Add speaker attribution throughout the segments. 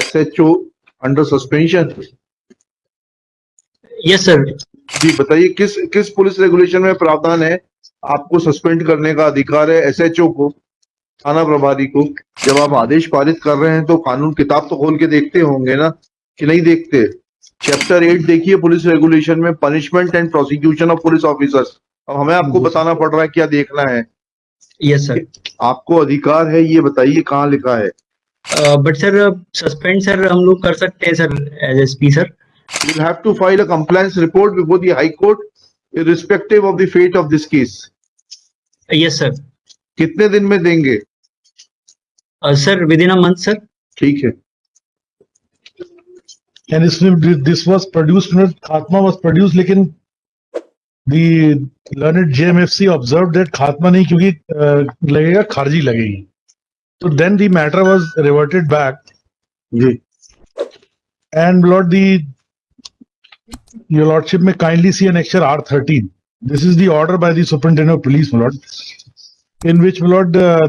Speaker 1: SHO under suspension.
Speaker 2: Yes sir
Speaker 1: जी बताइए किस किस पुलिस रेगुलेशन में प्रावधान है? आपको सस्पेंड करने का अधिकार है एसएचओ को थाना प्रभारी को। जब आप आदेश पारित कर रहे हैं तो कानून किताब तो खोल के देखते होंगे ना कि नहीं देखते? चैप्टर एट देखिए पुलिस रेगुलेशन में punishment and prosecution of police officers अब हमें आपको बताना पड़ रहा है क्या देखना है?
Speaker 2: यस सर
Speaker 1: आपको अधिकार है ये बताइए कहाँ लिखा है?
Speaker 2: बट सर सस्पेंड सर हम लोग कर सकते हैं sir as S P
Speaker 1: sir will have to file a compliance report before the high court irrespective of the fate of this case
Speaker 2: yes sir
Speaker 1: कितने दिन में देंगे
Speaker 2: sir within a month sir
Speaker 1: ठीक है
Speaker 3: and this this was produced not Khatma was produced लेकिन the learned JMFC observed that Khatma नहीं क्योंकि uh, लगेगा खारजी लगेगी So then the matter was reverted back.
Speaker 1: yes.
Speaker 3: And Lord, the your Lordship may kindly see an extra R13. This is the order by the Superintendent of Police, Lord, in which, Lord, uh,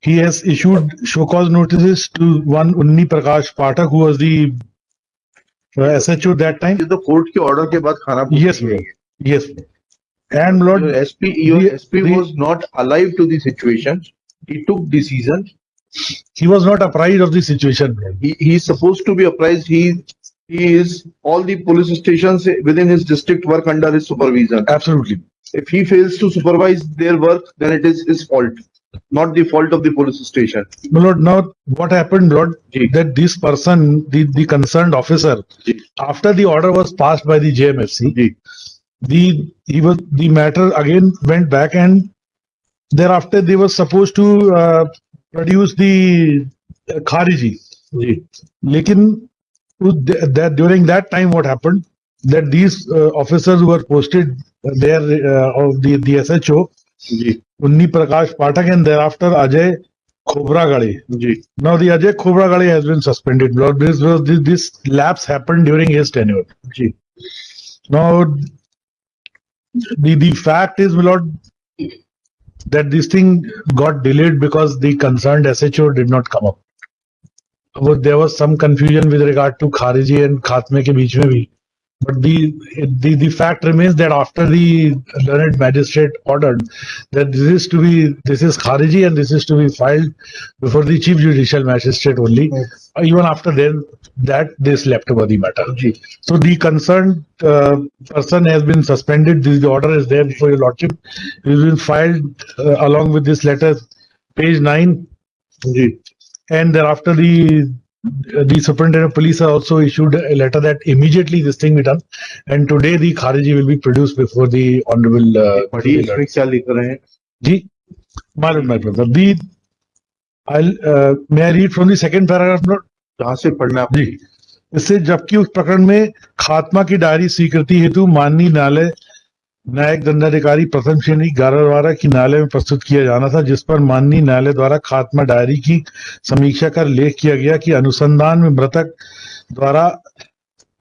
Speaker 3: he has issued show cause notices to one Unni Prakash Patak, who was the uh, SHO that time.
Speaker 1: The court ke order ke baad khana
Speaker 3: yes. Yes. And Lord,
Speaker 1: your SP, your
Speaker 3: the,
Speaker 1: SP was not alive to the situation he took decision
Speaker 3: he was not apprised of the situation.
Speaker 1: He, he is supposed to be apprised. He he is all the police stations within his district work under his supervision.
Speaker 3: Absolutely.
Speaker 1: if he fails to supervise their work then it is his fault not the fault of the police station.
Speaker 3: My Lord, now what happened, Lord, that this person, the, the concerned officer, after the order was passed by the JMFC, the he was the matter again went back and thereafter they were supposed to uh, produce the uh, khariji lekin that during that time what happened that these uh, officers were posted there uh, of the the sho unni prakash patak and thereafter ajay Khobragade. Now the Ajay Khobragade has been suspended. This was this, this lapse happened during his tenure. Now the the fact is, lord, that this thing got delayed because the concerned SHO did not come up. There was some confusion with regard to Khariji and Khatme ke beech mein bhi. But the, the the fact remains that after the learned magistrate ordered that this is to be this is Khariji and this is to be filed before the chief judicial magistrate only. Even after then, that they slept over the matter. So the concerned uh, person has been suspended. This the order is there before your lordship. It has been filed uh, along with this letter, page nine,
Speaker 1: ji
Speaker 3: and thereafter the the superintendent of police has also issued a letter that immediately this thing be done, and today the Khariji will be produced before the honorable. Uh, Ji, lord, my brother. The I'll uh, may I read from the second paragraph, Lord?
Speaker 1: कहाँ से पढ़ना है
Speaker 3: जी इससे जबकि उस प्रकरण में खात्मा की डायरी स्वीकृति हेतु माननीय न्यायालय न्यायिक दंडाधिकारी प्रथम श्रेणी गारा की न्यायालय में प्रस्तुत किया जाना था, जिस पर माननीय न्यायालय द्वारा खात्मा डायरी की समीक्षा कर लेख किया गया कि अनुसंधान में मृतक द्वारा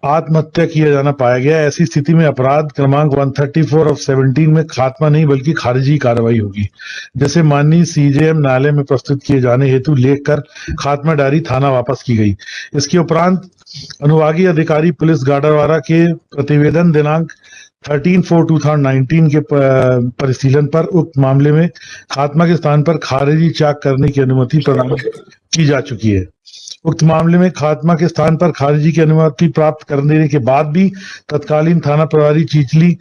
Speaker 3: आत्महत्या किया जाना पाया गया। ऐसी स्थिति में अपराध क्रमांक 134 ऑफ़ 17 में खात्मा नहीं, बल्कि खारिजी कार्रवाई होगी। जैसे माननीय सीजेएम न्यायालय में प्रस्तुत किए जाने हेतु लेख कर खात्मा डायरी थाना वापस की गई। इसके उपरांत अनुभागीय अधिकारी पुलिस गाडरवारा के प्रतिवेदन दिनांक 13 फोर 2019 के परिशीलन पर उक्त मामले में खात्मा के स्थान पर खारिजी चाक करने की अनुमति प्रदान की जा चुकी है। उक्त मामले में खात्मा के स्थान पर खारिजी की अनुमति प्राप्त करने के बाद भी तत्कालीन थाना प्रभारी चीचली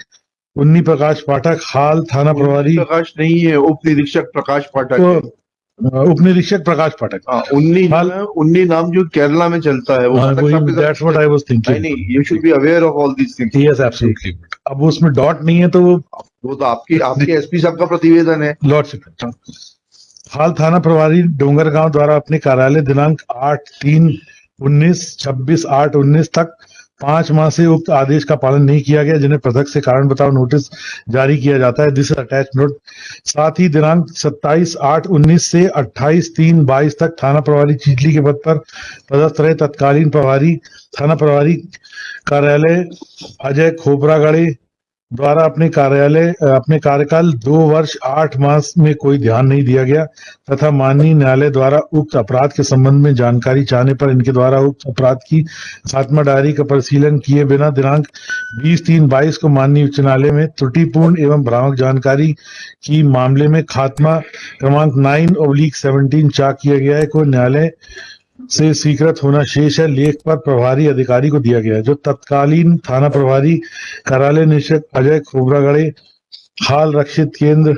Speaker 3: उन्नी प्रकाश पाठक हाल थाना प्रभारी
Speaker 1: प्रकाश नहीं है उप निरीक्षक प्रकाश पाठक
Speaker 3: तो उप निरीक्षक प्रकाश पाठक।
Speaker 1: हाँ, उन्नी
Speaker 3: हाल-
Speaker 1: उन्नी नाम जो केरला में चलता है वो you should be aware of all these things
Speaker 3: yes absolutely अब उसमें डॉट नहीं है तो वो
Speaker 1: वो तो आपकी आपके एसपी साहब का प्रतिवेदन है।
Speaker 3: लॉर्डशिप हाल थाना प्रभारी डोंगरगांव द्वारा अपने कार्यालय दिनांक आठ तीन उन्नीस छब्बीस आठ उन्नीस तक पाँच माह से उक्त आदेश का पालन नहीं किया गया, जिन्हें पृथक से कारण बताओ नोटिस जारी किया जाता है। दिस अटैच नोट साथ ही दिनांक 27 आठ उन्नीस से 28 तीन बाईस तक थाना प्रभारी चिचली के पद पर पदस्थ रहे। तत्कालीन प्रभारी, थाना प्रभारी कार्यालय अजय खोबरागढ़े द्वारा अपने कार्यालय अपने कार्यकाल दो वर्ष, आठ मास में कोई ध्यान नहीं दिया गया तथा माननीय न्यायालय द्वारा उक्त अपराध के संबंध में जानकारी चाहने पर इनके द्वारा उक्त अपराध की खात्मा डायरी का परिशीलन किए बिना दिनांक 20 तीन बाईस को माननीय उच्च न्यायालय में त्रुटिपूर्ण एवं भ्रामक जानकारी की मामले में खात्मा क्रमांक नाइन ओब्लिक सेवनटीन चाक किया गया है। को न्यायालय से स्वीकृत होना शेष है। लेख पर प्रभारी अधिकारी को दिया गया है। जो तत्कालीन थाना प्रभारी कार्यालय निरीक्षक अजय खोबरागड़े, हाल रक्षित केंद्र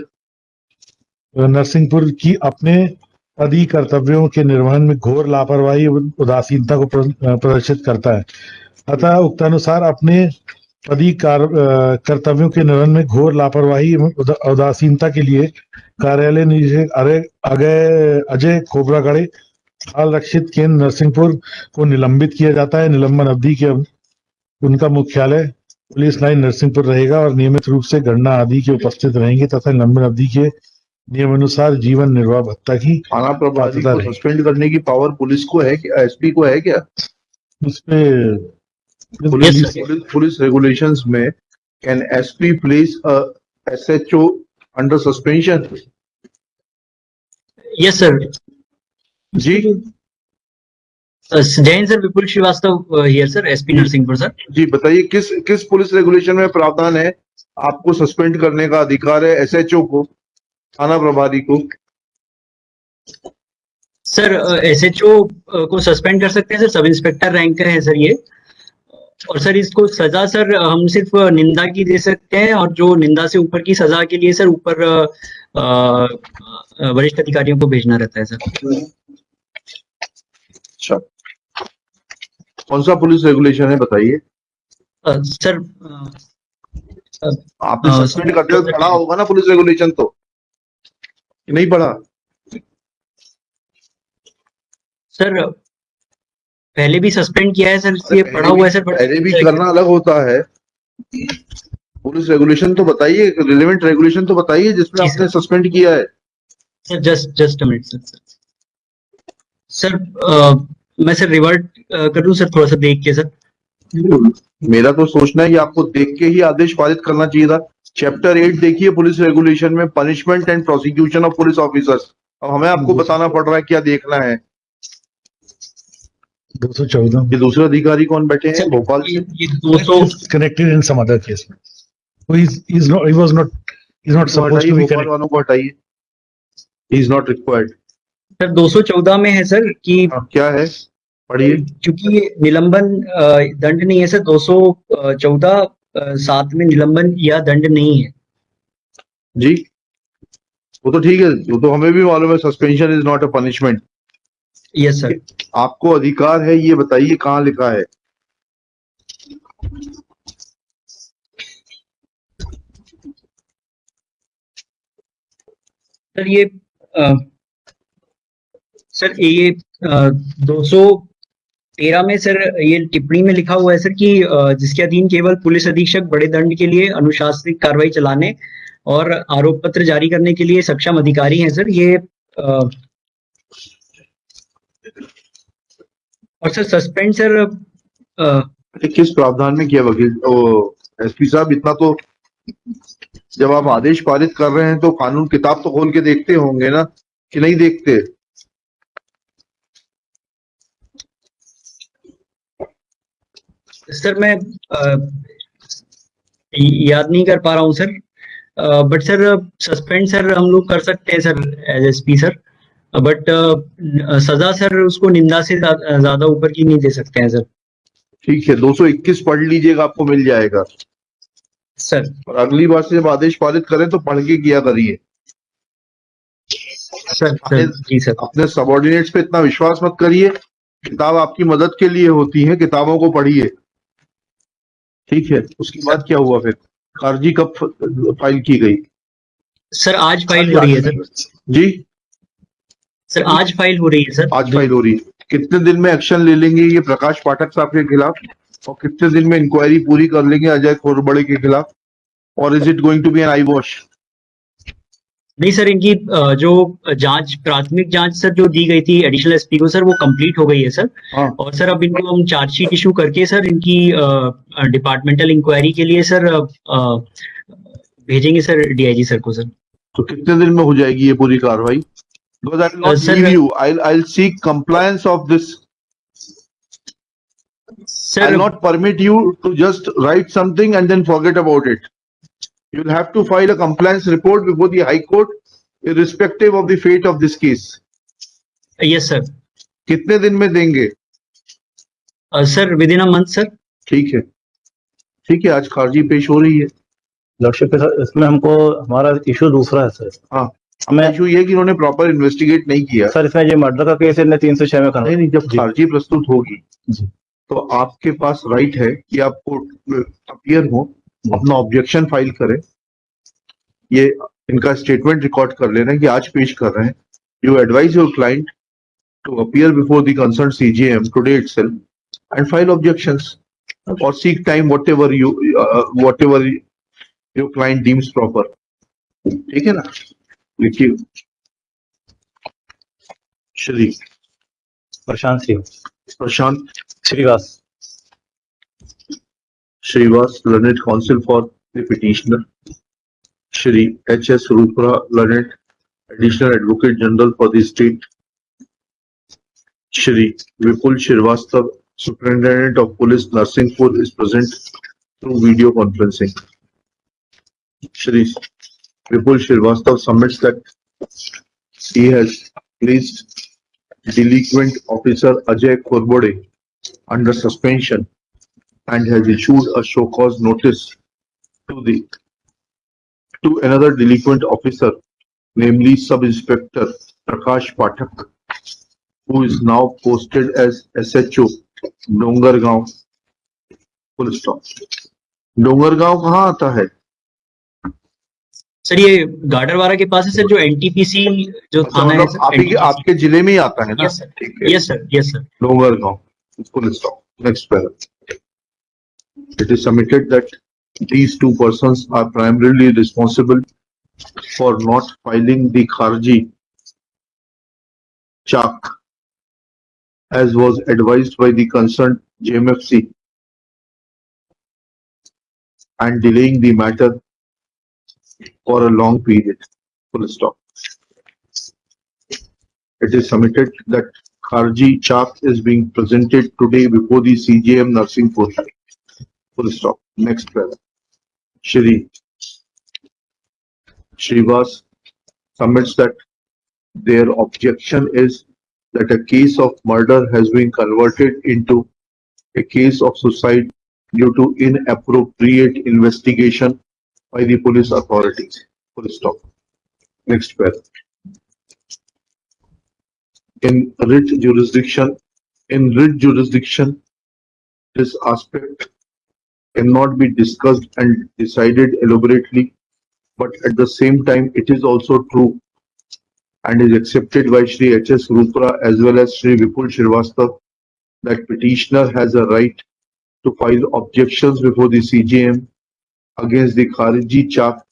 Speaker 3: नरसिंहपुर की अपने पदी कर्तव्यों के निर्वहन में घोर लापरवाही उदासीनता को प्रदर्शित करता है। अतः उक्तानुसार अपने पदी कर्तव्यों के निर्वहन में घोर लापरवाही उदासीनता के लिए कार्यालय निरीक्षक अजय खोबरागड़े हाल रक्षित केंद्र नरसिंहपुर को निलंबित किया जाता है। निलंबन अवधि के उनका मुख्यालय पुलिस लाइन नरसिंहपुर रहेगा और नियमित रूप से गणना आदि के उपस्थित रहेंगे तथा निलंबन अवधि के नियमानुसार जीवन निर्वाह भत्ता की
Speaker 1: थाना प्रभारी को सस्पेंड करने की पावर पुलिस को है क्या एसपी को है क्या?
Speaker 3: उस पे
Speaker 1: पुलिस. पुलिस, रेगुलेशंस में can SP place S H O under suspension
Speaker 2: yes sir
Speaker 1: ji.
Speaker 2: Jain sir Vipul Shrivastava here sir SP Narsinghpur sir
Speaker 1: जी बताइए किस किस पुलिस रेगुलेशन में प्रावधान है आपको सस्पेंड करने का अधिकार है एसएचओ को थाना प्रभारी को?
Speaker 2: सर एसएचओ को सस्पेंड कर सकते हैं सर सब इंस्पेक्टर रैंक का है सर ये। और सर इसको सजा सर हम सिर्फ़ निंदा की दे सकते हैं और जो निंदा से ऊपर की सजा के लिए सर ऊपर वरिष्ठ अधिकारियों को भेजना रहता है सर
Speaker 1: अच्छा। कौन सा पुलिस रेगुलेशन है बताइए।
Speaker 2: सर
Speaker 1: आपने सस्पेंड। करते वक्त पढ़ा होगा ना पुलिस रेगुलेशन तो? नहीं पढ़ा।
Speaker 2: सर पहले भी सस्पेंड किया है सर इसलिए
Speaker 1: पहले
Speaker 2: पढ़ा हुआ है सर
Speaker 1: पहले भी करना अलग होता है। पुलिस रेगुलेशन तो बताइए रिलेवेंट रेगुलेशन तो बताइए जिसमें आपने सस्पेंड किया है।
Speaker 2: Sir just just a minute sir. Sir uh, मैं सर रिवर्ट कर दूँ सर थोड़ा सा देख के सर
Speaker 1: मेरा तो सोचना है कि आपको देख के ही आदेश पारित करना चाहिए था। चैप्टर एट देखिए पुलिस रेगुलेशन में punishment and prosecution of police officers अब हमें आपको बताना पड़ रहा है क्या देखना है।
Speaker 3: दो सौ चौदह।
Speaker 1: ये दूसरे अधिकारी कौन बैठे हैं? भोपाल
Speaker 2: ये
Speaker 1: से।
Speaker 2: ये दो सौ
Speaker 3: connected in some other case. So he's, he's not, he was not, he's not
Speaker 1: तो
Speaker 3: supposed
Speaker 1: हटाइए
Speaker 3: to be
Speaker 1: भोपाल
Speaker 3: connected.
Speaker 1: वालों को हटाइए। He is not required
Speaker 2: sir 214 में है सर कि
Speaker 1: क्या है? पढ़िए।
Speaker 2: क्योंकि ये निलंबन दंड नहीं है सर 214 अ, सात में निलंबन या दंड नहीं है।
Speaker 1: जी वो तो ठीक है वो तो हमें भी मालूम है suspension is not a punishment
Speaker 2: yes sir
Speaker 1: आपको अधिकार है ये बताइए कहाँ लिखा है?
Speaker 2: सर ये अ, सर ये दो सौ तेरह में सर ये टिप्पणी में लिखा हुआ है सर कि जिसके अधीन केवल पुलिस अधीक्षक बड़े दंड के लिए अनुशासनिक कार्रवाई चलाने और आरोप पत्र जारी करने के लिए सक्षम अधिकारी हैं सर ये अ, और सर सस्पेंड सर
Speaker 1: अरे किस प्रावधान में किया वकील? एसपी साहब इतना तो जब आप आदेश पारित कर रहे हैं तो कानून किताब तो खोल के देखते होंगे ना कि नहीं देखते?
Speaker 2: सर मैं अ, याद नहीं कर पा रहा हूँ sir but sir suspend sir हम लोग कर सकते हैं sir as S P sir but सजा सर उसको निंदा से ज़्यादा ऊपर की नहीं दे सकते हैं सर
Speaker 1: ठीक है 221 पढ़ लीजिएगा आपको मिल जाएगा।
Speaker 2: सर
Speaker 1: और अगली बार से जब आदेश पारित करें तो पढ़ के किया करिए।
Speaker 2: सर सर जी सर
Speaker 1: अपने सबॉर्डिनेट्स पे इतना विश्वास मत करिए। किताब आपकी मदद के लिए होती है किताबों को पढ़िए। ठीक है उसके बाद क्या हुआ फिर? अर्जी कब फ़ाइल की गई?
Speaker 2: सर आज फ़ाइल हो रही है सर।
Speaker 1: जी?
Speaker 2: सर आज फ़ाइल हो रही है सर।
Speaker 1: आज फ़ाइल हो रही है। कितने दिन में एक्शन ले लेंगे ये प्रकाश पाठक साहब के खिलाफ? और कितने दिन में इंक्वायरी पूरी कर लेंगे अजय खोरबड़े के खिलाफ? और is it going to be an eye wash
Speaker 2: नहीं सर इनकी जो जाँच प्राथमिक जाँच सर जो दी गई थी एडिशनल एसपी को सर वो कंप्लीट हो गई है सर
Speaker 1: हाँ।
Speaker 2: और सर अब इनको हम चार्जशीट इशू करके सर इनकी डिपार्टमेंटल इंक्वायरी के लिए सर भेजेंगे सर डीआईजी सर को सर
Speaker 1: तो कितने दिन में हो जाएगी ये पूरी कार्रवाई? Of this.
Speaker 2: Sir
Speaker 1: I'll not permit you to just write something and then forget about it. You'll have to file a compliance report before the High Court, irrespective of the fate of this case.
Speaker 2: Yes sir
Speaker 1: कितने दिन में देंगे?
Speaker 2: Sir within a month sir
Speaker 1: ठीक है। ठीक है आज खारजी पेश हो रही है।
Speaker 4: लॉर्डशिप के साथ इसमें हमको हमारा इशू दूसरा है सर
Speaker 1: हाँ
Speaker 4: हमें
Speaker 1: इशू ये कि इन्होंने प्रॉपर इन्वेस्टिगेट नहीं किया।
Speaker 4: सर इसमें ये मर्डर का केस है तीन सौ छह में करना।
Speaker 1: नहीं नहीं जब खारजी प्रस्तुत होगी तो आपके पास राइट है कि आप कोर्ट अपियर हो। अपना ऑब्जेक्शन फ़ाइल करें। ये इनका स्टेटमेंट रिकॉर्ड कर लेना कि आज पेश कर रहे हैं। You advise your client to appear before the concern CGM today itself and file objections or seek time whatever you uh, whatever your client deems proper. ठीक है ना? लिखिए Shri
Speaker 4: Prashant Singh
Speaker 1: Prashant.
Speaker 4: Shrivas
Speaker 1: Srivas, learned counsel for the petitioner. Shri H. S. Rupra, learned additional advocate general for the state. Shri Vipul Srivastava, superintendent of police Narsinghpur is present through video conferencing. Shri Vipul Srivastava submits that he has placed delinquent officer Ajay Korbode under suspension and has issued a show cause notice to the to another delinquent officer, namely Sub-Inspector Prakash Pathak, who is now posted as SHO Dongargaon. Full stop. Dongargaon कहाँ आता है
Speaker 2: sir ये गाडरवारा के पास है sir जो NTPC जो थाना है
Speaker 1: मतलब आपके आपके ज़िले में ही आता है ना
Speaker 2: यस सर
Speaker 1: है
Speaker 2: yes sir yes sir
Speaker 1: Dongargaon full stop. Next paragraph. It is submitted that these two persons are primarily responsible for not filing the Kharji Chak as was advised by the concerned JMFC and delaying the matter for a long period. Full stop. It is submitted that Kharji Chak is being presented today before the CJM Narsinghpur. Full stop. Next paragraph. Shri Srivas submits that their objection is that a case of murder has been converted into a case of suicide due to inappropriate investigation by the police authorities. Full stop. Next paragraph in writ jurisdiction, in writ jurisdiction, this aspect cannot be discussed and decided elaborately, but at the same time, it is also true and is accepted by Shri H. S. Rupra as well as Shri Vipul Srivastava that petitioner has a right to file objections before the CJM against the Khariji Chak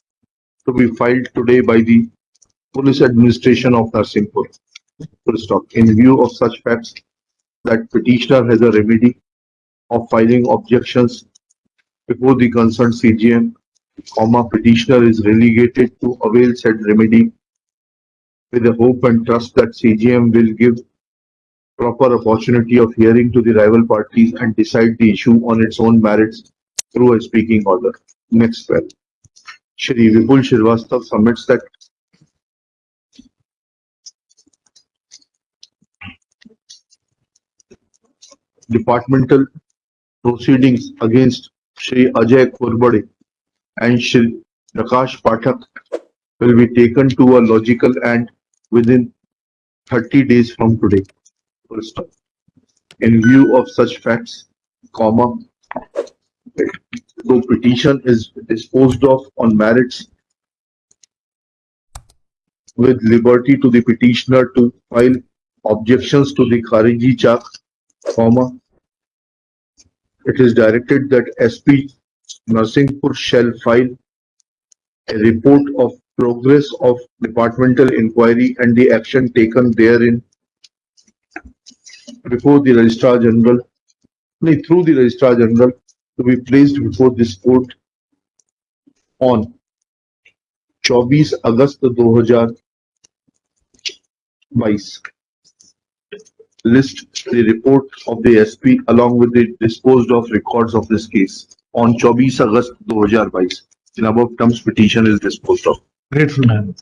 Speaker 1: to be filed today by the Police Administration of Narsinghpur. In view of such facts, that petitioner has a remedy of filing objections before the concerned CGM, comma, petitioner is relegated to avail said remedy with the hope and trust that CGM will give proper opportunity of hearing to the rival parties and decide the issue on its own merits through a speaking order. Next paragraph. Shri Vipul Srivastava submits that departmental proceedings against Shri Ajay Kurbade and Shri Prakash Pathak will be taken to a logical end within 30 days from today. Stop. In view of such facts, comma, the petition is disposed of on merits with liberty to the petitioner to file objections to the Khariji Chak comma It is directed that SP Narsinghpur shall file a report of progress of departmental inquiry and the action taken therein before the Registrar General, no, through the Registrar General to be placed before this court on 24 August 2022. List the report of the SP along with the disposed of records of this case on 24 August 2022 in above terms petition is disposed of.
Speaker 3: Grateful Madam.